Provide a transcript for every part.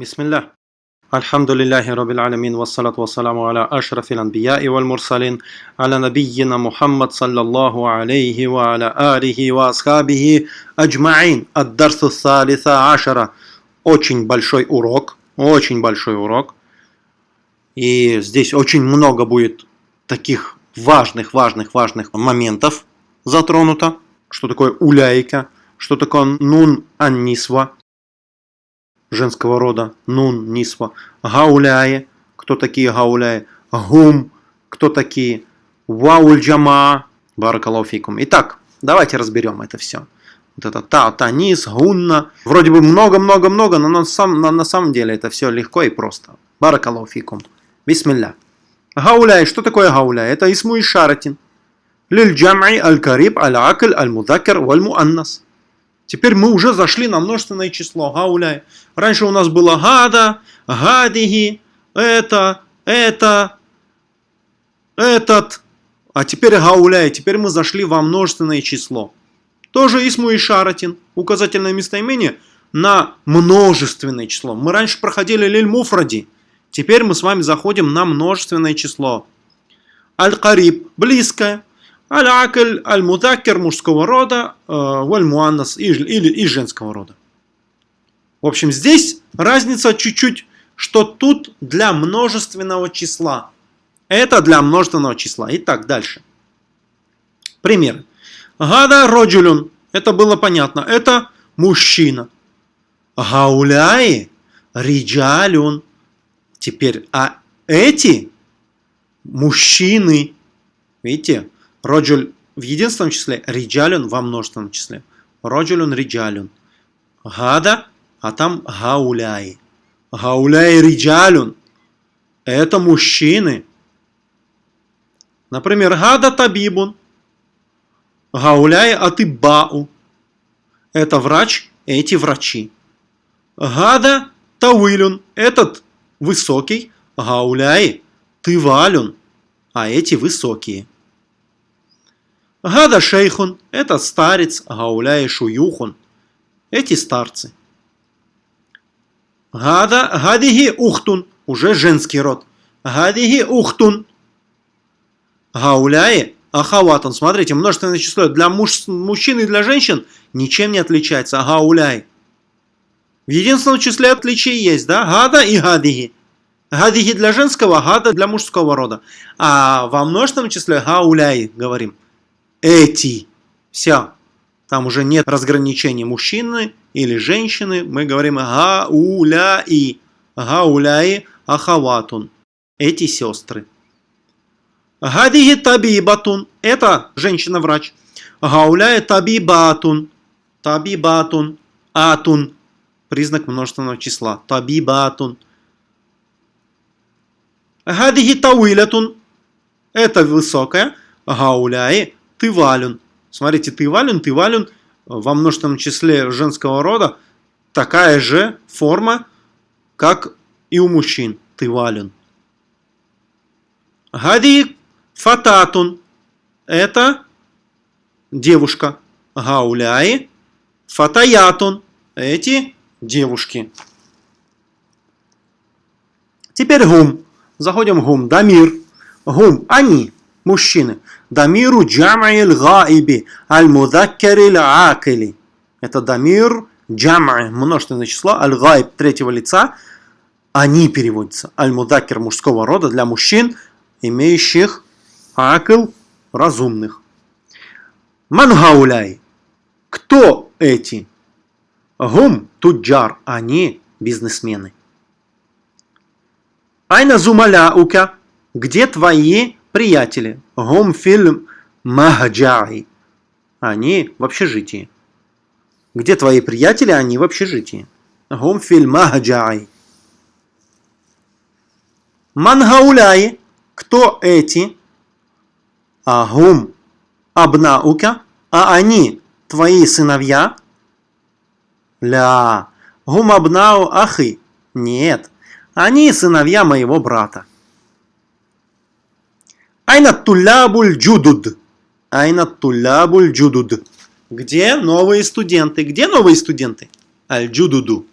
Бисмилля. Альхамдулиллахи Рабbil Алямин, вассалату вассаламу аля ашрафил анбия и валь мурсалин, аля набийина Мухаммад, саллаллаху алейхи ва аля алихи ва асхабихи аджмаин, аддарсу салиса ашара. Очень большой урок, очень большой урок. И здесь очень много будет таких важных, важных, важных моментов затронуто. Что такое уляйка, что такое нун аннисва, женского рода, нун, нисва, гауляе, кто такие гауляе, гум, кто такие, вауль джама, баракалауфикум. Итак, давайте разберем это все. Вот это та, та, низ, гунна. Вроде бы много-много-много, но на, сам, на, на самом деле это все легко и просто. Баракалауфикум. Бисмилля. Гауляй. Что такое гауляй? Это исму и шаратин. Лиль джам'и аль-кариб аль-акль аль-мудакер валь-муаннас. Теперь мы уже зашли на множественное число. Гауляй. Раньше у нас было гада, гадиги, это, это, этот. А теперь гауляй. Теперь мы зашли во множественное число. Тоже исму и шаратин. Указательное местоимение на множественное число. Мы раньше проходили лиль муфради. Теперь мы с вами заходим на множественное число. Аль-Кариб – близкое. Аль-Акль, Аль-Мудакер мужского рода, э, Валь-Муаннас или из женского рода. В общем, здесь разница чуть-чуть, что тут для множественного числа. Это для множественного числа. Итак, дальше. Пример. Гада роджулюн. Это было понятно. Это мужчина. Гауляи риджалюн. Теперь, а эти мужчины, видите, Роджуль в единственном числе, риджалюн во множественном числе. Роджулюн риджалюн. Гада, а там гауляй. Гауляй риджалюн. Это мужчины. Например, гада табибун. Гауляй атыбау. Это врач, эти врачи. Гада тауилюн. Этот высокий. Гауляй тывалюн. А эти высокие. Гада шейхун – это старец, гауляй шуюхун – эти старцы. Гада, гадиги ухтун – уже женский род. Гадиги ухтун. Гауляи ахаватун. Смотрите, множественное число для муж, мужчин и для женщин ничем не отличается. Гауляй. В единственном числе отличий есть, да? Гада и гадиги. Гадиги для женского, гада для мужского рода. А во множественном числе гауляй говорим эти. Все. Там уже нет разграничений мужчины или женщины. Мы говорим гауляи. Гауляи ахаватун. Эти сестры. Гадиги табибатун. Это женщина-врач. Гауляи табибатун. Табибатун. Атун. Признак множественного числа. Табибатун. Гадиги тауилятун. Это высокая. Гауляи тывалюн. Смотрите, тывалюн, тывалюн во множественном числе женского рода такая же форма, как и у мужчин. Тывалюн. Гади фататун. Это девушка. Гауляи. Фатаятун. Эти девушки. Теперь гум. Заходим в гум. Дамир. Гум. Они. Мужчины. Дамиру джам'иль гаиби аль-мудаккариль акили. Это дамир джам'и, множественное число, аль-гаиб третьего лица. Они переводятся. Аль-мудаккер мужского рода для мужчин, имеющих акл разумных. Мангауляй. Кто эти? Гум туджар. Они бизнесмены. Айна зумаляука. Где твои приятели. Гум фильм Махджаи. Они в общежитии. Где твои приятели? Они в общежитии. Гум фильм Махджаи. Мангауляи. Кто эти? Агум абнаука. А они твои сыновья? Ля. Гум абнау ахи. Нет. Они сыновья моего брата. Айна тулябуль джудуд. Айна тулябуль джудуд. Где новые студенты? Где новые студенты? Аль-джудуду.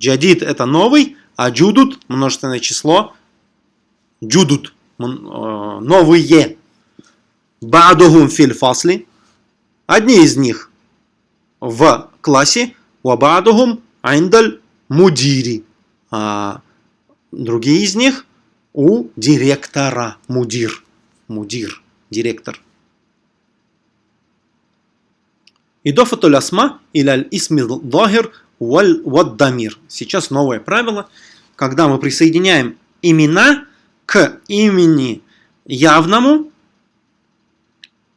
Джадид это новый, а джудут множественное число. Джудут э, новые. Ба'духум филь фасли. Одни из них в классе. Вабадухум айндаль мудири. А другие из них у директора. Мудир. Мудир. Директор. Идофатуль асма или исми дохир ваддамир. Сейчас новое правило. Когда мы присоединяем имена к имени явному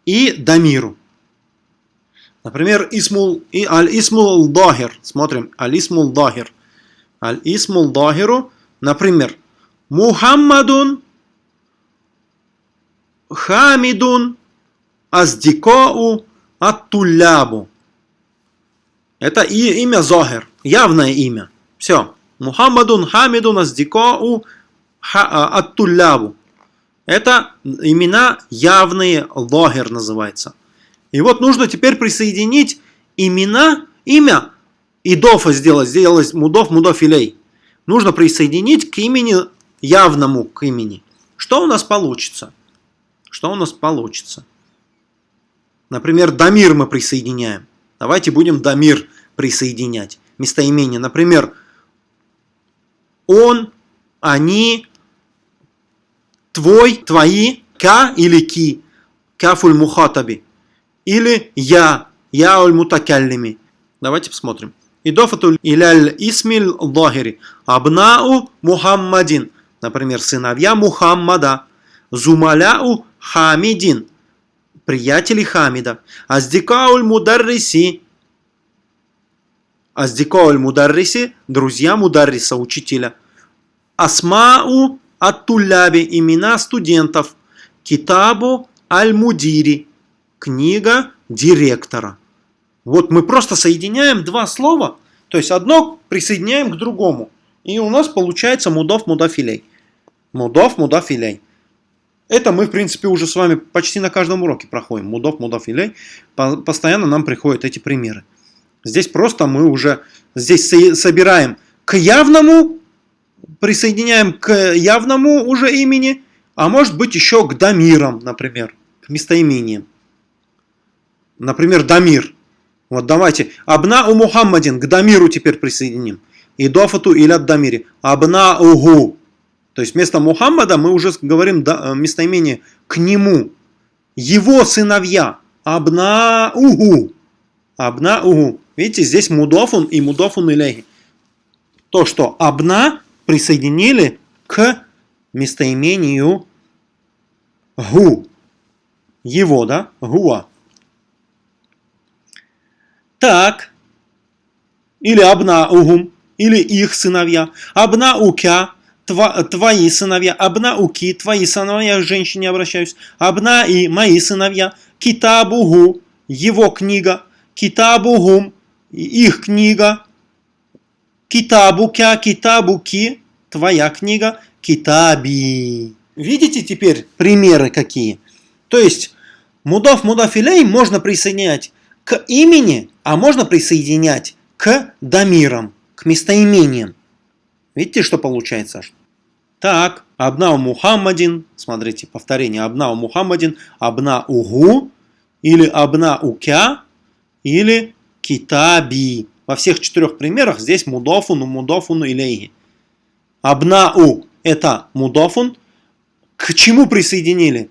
и дамиру. Например, исмул и аль-исмул дохир. Смотрим, аль-исмул дохир. Аль-исмул дохиру, например, Мухаммадун Хамидун Аздикоу Аттулябу. Это и имя Зохер, явное имя. Все. Мухаммадун Хамидун Аздикоу а, Аттулябу. Это имена явные, Зохер называется. И вот нужно теперь присоединить имена, имя, идофа сделать, сделать мудов, мудов илей. Нужно присоединить к имени, явному к имени. Что у нас получится? Что у нас получится? Например, Дамир мы присоединяем. Давайте будем Дамир присоединять. Местоимение. Например, он, они, твой, твои, ка или ки, кафуль мухатаби. Или я, я уль мутакаллими. Давайте посмотрим. Идофатуль иляль исмиль лохири. Абнау Мухаммадин. Например, сыновья Мухаммада. Зумаляу Хамидин приятели Хамида. Аздикауль Мударриси. Аздикауль Мударриси, друзья Мударриса, учителя. Асмау Аттуляби, имена студентов. Китабу Аль-Мудири, книга директора. Вот мы просто соединяем два слова, то есть одно присоединяем к другому. И у нас получается мудов мудафилей. Мудов мудафилей. Это мы, в принципе, уже с вами почти на каждом уроке проходим. Мудов, мудов, илей. Постоянно нам приходят эти примеры. Здесь просто мы уже здесь собираем к явному, присоединяем к явному уже имени, а может быть еще к дамирам, например, к местоимениям. Например, дамир. Вот давайте. Абна у Мухаммадин. К дамиру теперь присоединим. Идофату или от дамири. Абна угу. То есть вместо Мухаммада мы уже говорим э, местоимение к нему. Его сыновья. Абна-угу. Абна-угу. Видите, здесь мудофун и мудофун илейхи. То, что абна присоединили к местоимению гу. Его, да? Гуа. Так. Или абна-угум. Или их сыновья. Абна-укя твои сыновья, абнауки, твои сыновья, к женщине обращаюсь, абна и мои сыновья, китабугу, его книга, китабугум, их книга, китабукя, китабуки, твоя книга, китаби. Видите теперь примеры какие? То есть, мудов мудафилей можно присоединять к имени, а можно присоединять к дамирам, к местоимениям. Видите, что получается? Так, Абнау Мухаммадин, смотрите, повторение, Абнау Мухаммадин, Абна Угу, или Абна Укя, или Китаби. Во всех четырех примерах здесь мудофун, мудофун илейхи. Абнау – это мудофун. К чему присоединили?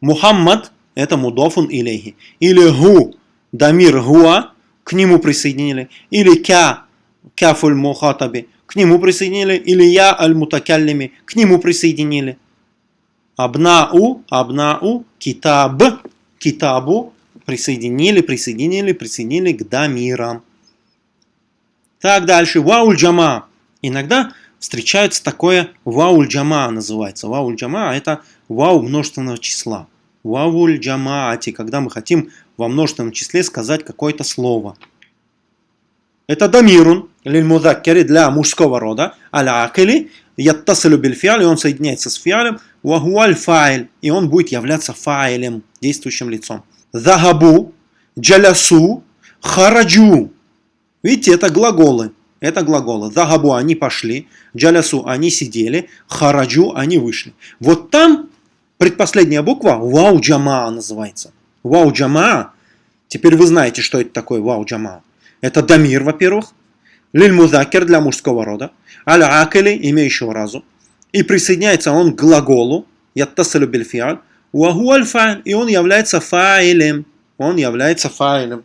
Мухаммад – это мудофун илейхи. Или гу – дамир гуа, к нему присоединили. Или кя – кяфуль мухатаби – к нему присоединили, или я аль-мутакаллими, к нему присоединили. Абнау, абнау, китаб, китабу, присоединили, присоединили, присоединили к дамирам. Так дальше, вауль джама. Иногда встречается такое вауль джама называется. Вауль джама это вау множественного числа. Вауль джамаати, когда мы хотим во множественном числе сказать какое-то слово. Это дамирун, лиль для мужского рода, аля-акили, яттасилю бильфиаль, и он соединяется с фиалем, вахуаль файл, и он будет являться файлем, действующим лицом. Захабу, джалясу, хараджу. Видите, это глаголы. это глаголы. Захабу они пошли, джалясу они сидели, хараджу они вышли. Вот там предпоследняя буква вау джама называется. Вау джама. Теперь вы знаете, что это такое вау джама. Это дамир, во-первых. Лиль музакер для мужского рода. Аль акели, имеющего разум. И присоединяется он к глаголу. Яттасалю бельфиаль. Уаху аль И он является фаилем. Он является фаилем.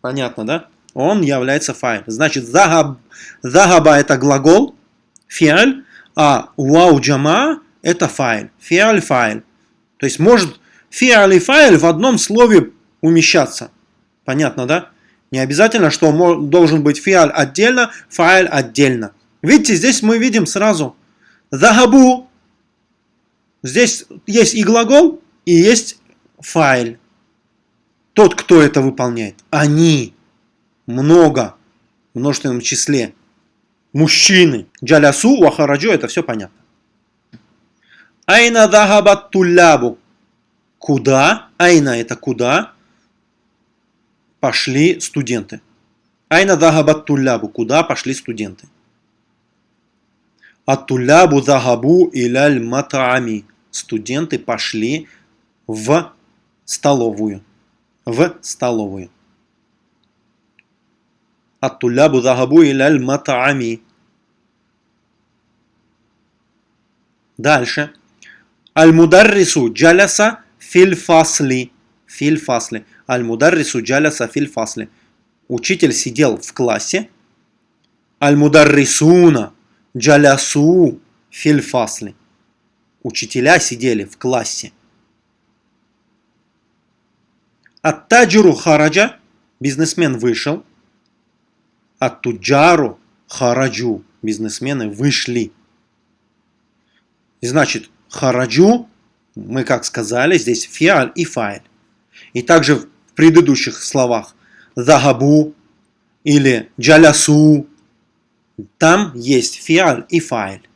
Понятно, да? Он является фаилем. Значит, захаб, захаба это глагол, фиаль, а вау джама это файл. Фиаль файл. То есть может фиаль и файл в одном слове умещаться. Понятно, да? Не обязательно, что должен быть фиаль отдельно, файл отдельно. Видите, здесь мы видим сразу захабу. Здесь есть и глагол, и есть файл. Тот, кто это выполняет. Они. Много. В множественном числе. Мужчины. Джалясу, вахараджу, это все понятно. Айна дахабат туллябу. Куда? Айна это куда? Пошли студенты. Айна дахабат туллябу. Куда пошли студенты? Аттулябу захабу иляль матами. Студенты пошли в столовую в столовую. Аттулябу захабу иляль матаами. Дальше. Аль-мударрису джаляса фил фасли. Фил фасли. Аль-мударрису джаляса фил фасли. Учитель сидел в классе. Аль-мударрисуна джалясу фил фасли. Учителя сидели в классе. Ат-таджиру хараджа, бизнесмен вышел. Ат-туджару хараджу, бизнесмены вышли. Значит, хараджу, мы как сказали, здесь фиаль и файль. И также в предыдущих словах захабу или джалясу, там есть фиаль и файль.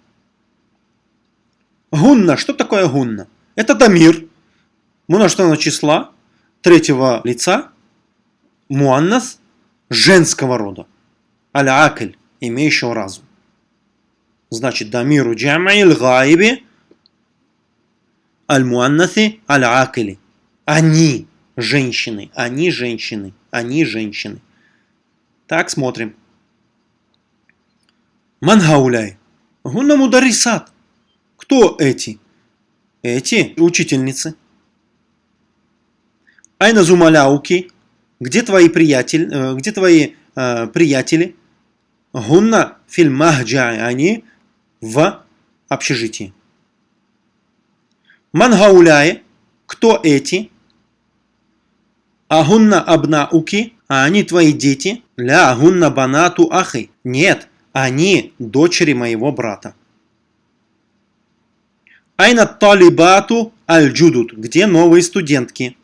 Гунна. Что такое гунна? Это дамир. Множественного числа третьего лица муаннас женского рода. Аль-акль, имеющего разум. Значит, дамиру джам'иль гайби аль-муаннаси аль-акли. Они женщины, они женщины, они женщины. Так, смотрим. Мангауляй. Гунна мударисат. Кто эти? Эти учительницы. Айна зумаляуки, где твои приятели, э, где твои э, приятели? Гунна фильмахджа, они в общежитии. Мангауляе, кто эти? Агунна абнауки, а они твои дети? Ля агунна банату ахи. Нет, они дочери моего брата. Айна талибату аль-джудут. Где новые студентки?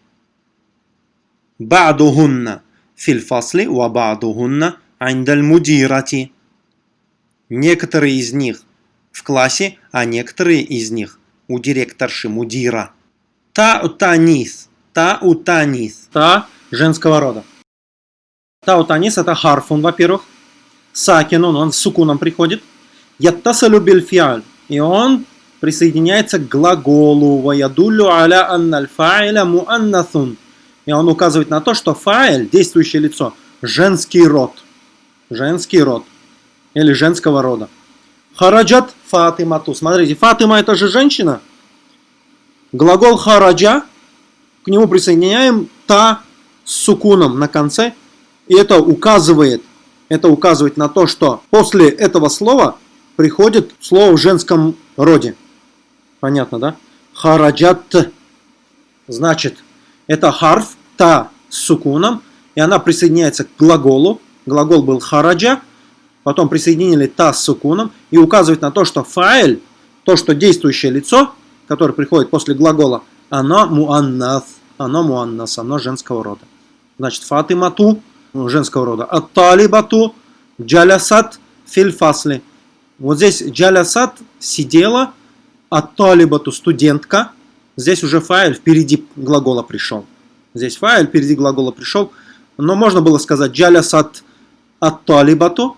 Ба'дугунна фильфасли ва ба'дугунна айндаль мудирати. Некоторые из них в классе, а некоторые из них у директорши мудира. Та танис Таутанис. Та женского рода. Таутанис это харфун, во-первых. Сакинун, он с сукуном приходит. Яттасалю бильфиаль. И он присоединяется к глаголу. Ваядулю аля анналь фаиля и он указывает на то, что фаэль, действующее лицо, женский род. Женский род. Или женского рода. Хараджат Фатимату. Смотрите, Фатима это же женщина. Глагол хараджа, к нему присоединяем та с сукуном на конце. И это указывает, это указывает на то, что после этого слова приходит слово в женском роде. Понятно, да? Хараджат. Значит, это харф, та с сукуном, и она присоединяется к глаголу. Глагол был хараджа, потом присоединили та с сукуном, и указывает на то, что фаэль, то, что действующее лицо, которое приходит после глагола, оно муаннас, оно муаннас, оно женского рода. Значит, фатимату, женского рода, ат-талибату, джалясат, фильфасли. Вот здесь джалясат сидела, ат-талибату студентка, здесь уже файл впереди глагола пришел. Здесь файл, впереди глагола пришел. Но можно было сказать джалясат от талибату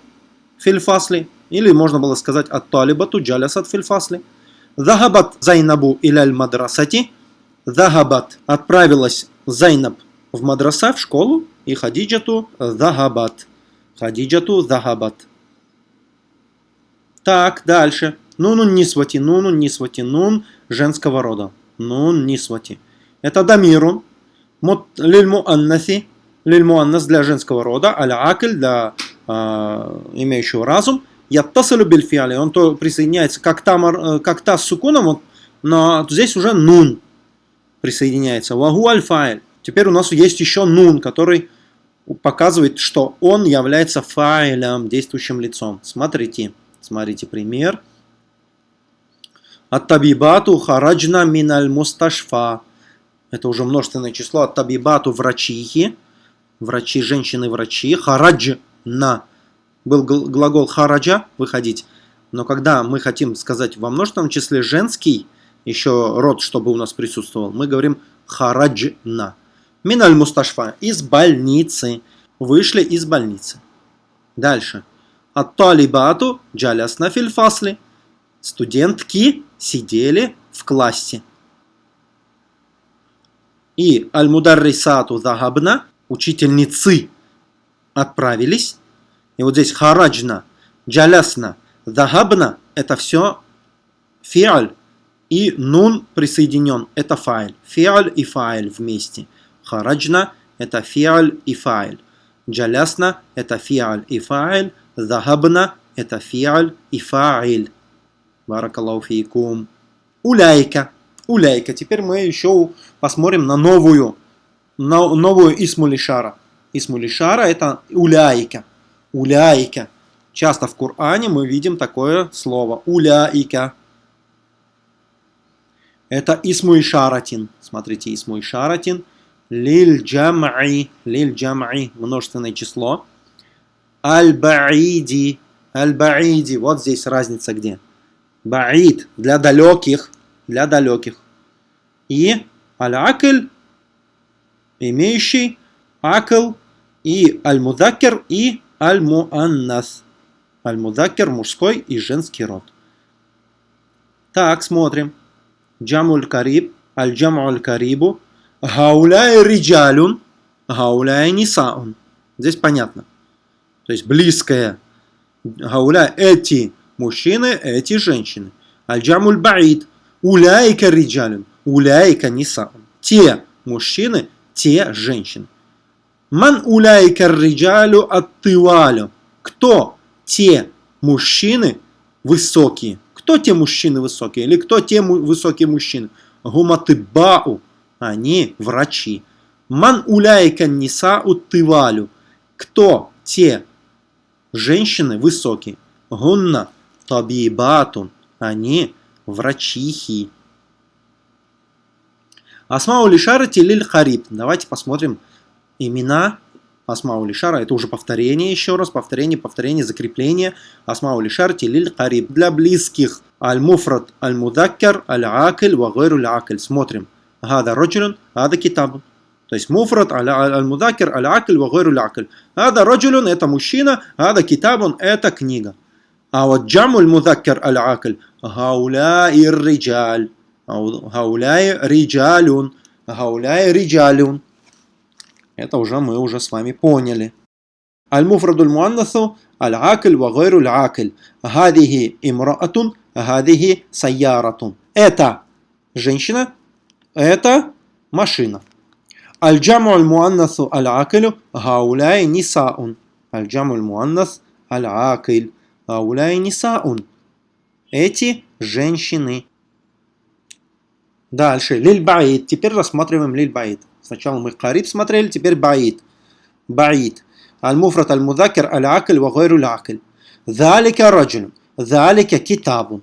фильфасли. Или можно было сказать ат-талибату джалясат фильфасли. Захабат Зайнабу иляль мадрасати. Захабат отправилась Зайнаб в мадраса, в школу. И Хадиджату захабат. Хадиджату захабат. Так, дальше. Нунун нисвати, нунун нисвати, нун женского рода. Нун нисвати. Это дамирун. Лильму аннаси. Лильму аннас для женского рода. Аля акль для э, имеющего разум. Яттасалю бельфиали. Он то присоединяется как та, э, как та с сукуном, вот, но здесь уже нун присоединяется. Вагу альфайль. Теперь у нас есть еще нун, который показывает, что он является файлем, действующим лицом. Смотрите, смотрите пример. Ат-табибату хараджна миналь мусташфа. Это уже множественное число. Ат-табибату врачихи. Врачи, женщины-врачи. Хараджна был глагол хараджа, выходить. Но когда мы хотим сказать во множественном числе женский, еще род, чтобы у нас присутствовал, мы говорим хараджна. Миналь мусташфа, из больницы. Вышли из больницы. Дальше. Ат-талибату джалясна фильфасли. Студентки сидели в классе. И аль-мударрисату захабна, учительницы отправились и вот здесь хараджна, джалясна, захабна – это все фиаль. И нун присоединен – это файль. Фиаль и файль вместе. Хараджна – это фиаль и файль. Джалясна – это фиаль и файль. Захабна – это фиаль и файль. Баракаллаху фейкум. Уляйка. Уляйка. Теперь мы еще посмотрим на новую, на новую Исмулишара. Исмулишара это уляйка. Уляйка. Часто в Коране мы видим такое слово. Уляйка. Это Исму Ишаратин. Смотрите, Исму Ишаратин. Лиль джам'и. Лиль джам'и. Множественное число. Аль-баиди. Аль-баиди. Вот здесь разница где. Баид. Для далеких. Для далеких. И аль-акль. Имеющий. Акл. И аль-мудакер. И аль-муаннас. Аль-мудакер мужской и женский род. Так, смотрим. Джамуль кариб, аль-джамуль карибу, гауляй риджалюн, гауляй нисаун. Здесь понятно. То есть близкое. Гауляй эти мужчины, эти женщины. Аль-джамуль баид, уляйка риджалюн, уляйка нисаун. Те мужчины, те женщины. Ман уляйка риджалю аттывалю. Кто те мужчины высокие? Кто те мужчины высокие? Или кто те высокие мужчины? Гуматыбау. Они врачи. من أولئك النساء الطوال؟ Кто те женщины высокие? هن طبيبات. Они врачихи. أسماء الإشارة للقريب. Давайте посмотрим имена أسماء الإشارة, это уже повторение еще раз, повторение, повторение, закрепление. أسماء الإشارة للقريب. Для близких المفرد, المذكر, العاقل, وغير العاقل. Смотрим. Гада Роджулюн, Ада Китаб. То есть Муфрат, Аль-Мудаккар, Аль-Акель, Вагайру Аль-Акель. Ада Роджулюн это мужчина, Ада Китабун это книга. А вот Джамуль Мудаккар Аль-Акель, Гауляй Риджаль. Гауляй Риджалюн. Гауляй Риджалюн. Это уже мы уже с вами поняли. Аль-Муфраду муаннасу аль-Акль ва акль. Гадихи имраатун, гадихи сайяратун. Это женщина, это машина. Аль-Джаму аль-Муаннасу аль-Аклю гауляй нисаун. Аль-Джаму аль-Муаннас аль-Акль гауляй нисаун. Эти женщины. Дальше. Лиль Теперь рассматриваем лиль Сначала мы Кариб смотрели, теперь Баид. Баид. Аль-Муфрат Аль-Мудакер Аль-Акль Вагайру Аль-Акль. Залика раджуль. Залика китабун.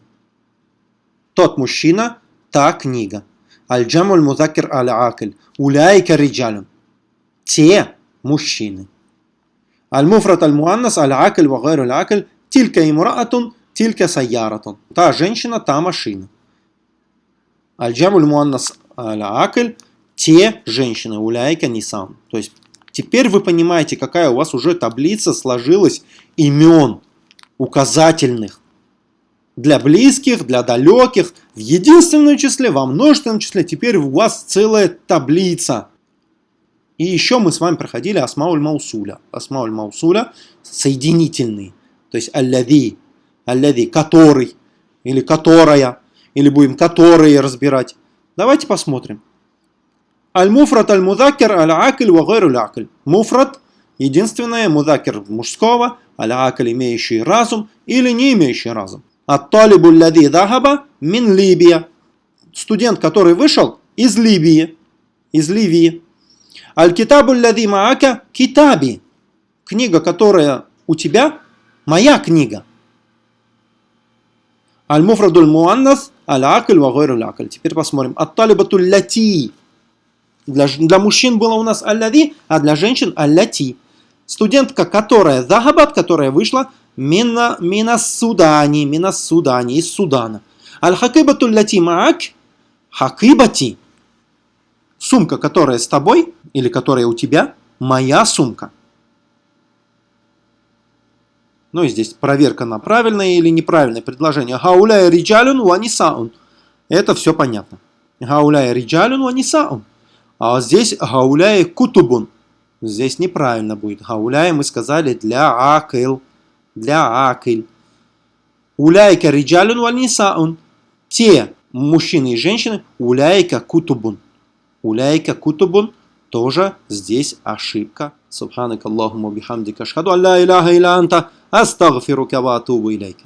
Тот мужчина, та книга. Аль-Джаму Аль-Мудакер Аль-Акль. Уляйка риджалюн. Те мужчины. Аль-Муфрат Аль-Муаннас Аль-Акль Вагайру Аль-Акль. Тилька имраатун, тилька сайяратун. Та женщина, та машина. Аль-Джаму Аль-Муаннас Аль-Акль те женщины, уляйка нисан. То есть теперь вы понимаете, какая у вас уже таблица сложилась имен. указательных. Для близких, для далеких, в единственном числе, во множественном числе. Теперь у вас целая таблица. И еще мы с вами проходили Асмауль Маусуля. Асмауль Маусуля соединительный. То есть аллади, аллади, который, или которая, или будем которые разбирать. Давайте посмотрим. Аль-муфрат аль-мудакер аль-акль ва гайру акль Муфрат – единственное, мудакер мужского, аль-акль имеющий разум или не имеющий разум. Ат-талибу лади дахаба мин Либия. Студент, который вышел из Либии. Из Ливии. Аль-китабу лади маака китаби. Книга, которая у тебя, моя книга. Аль-муфрадуль муаннас аль-акль ва гайру акль Теперь посмотрим. Ат-талибату лати для, для мужчин было у нас аллади, а для женщин аллати. Студентка, которая захабат, которая вышла мина, мина судани, мина судани, из Судана. Аль-хакибату лати маак, хакибати. Сумка, которая с тобой, или которая у тебя, моя сумка. Ну и здесь проверка на правильное или неправильное предложение. Гауляя риджалюн ванисаун. Это все понятно. Гауляя риджалюн ванисаун. А здесь гауляй кутубун. Здесь неправильно будет. Гауляй мы сказали для акил. Для акил. Уляйка риджалюн вальнисаун. Те мужчины и женщины. Уляйка кутубун. Уляйка кутубун. Тоже здесь ошибка. Субханак Аллахумма бихамдика. Ашхаду алла иляха иля анта. أستغفرك وأتوب إليك.